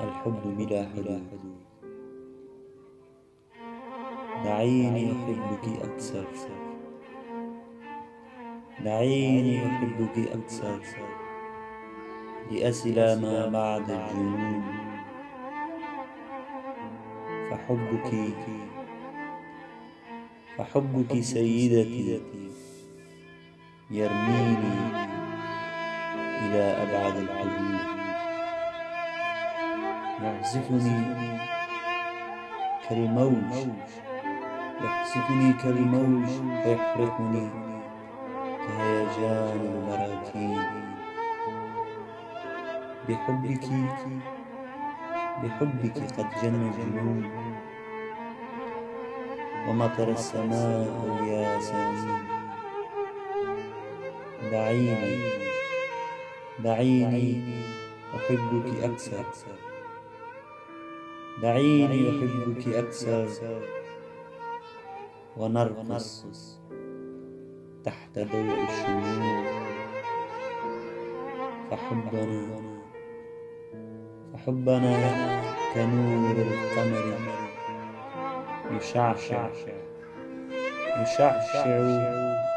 الحب بلا حدود دعيني أحبك أكثر. دعيني أحبك أكثر. لأصل ما بعد الجنون. فحبك فحبك سيدتي يرميني إلى أبعد الحدود يعزفني كالموج يقصفني كالموج ويحرقني كهيجان البراكين بحبك بحبك قد جن الجنون. ومطر السماء الياسمين دعيني دعيني أحبك أكثر. دعيني أحبك أكثر ونرقص تحت ضوء الشموع. فحبنا فحبنا كنور القمر يشعشع. يشعشع.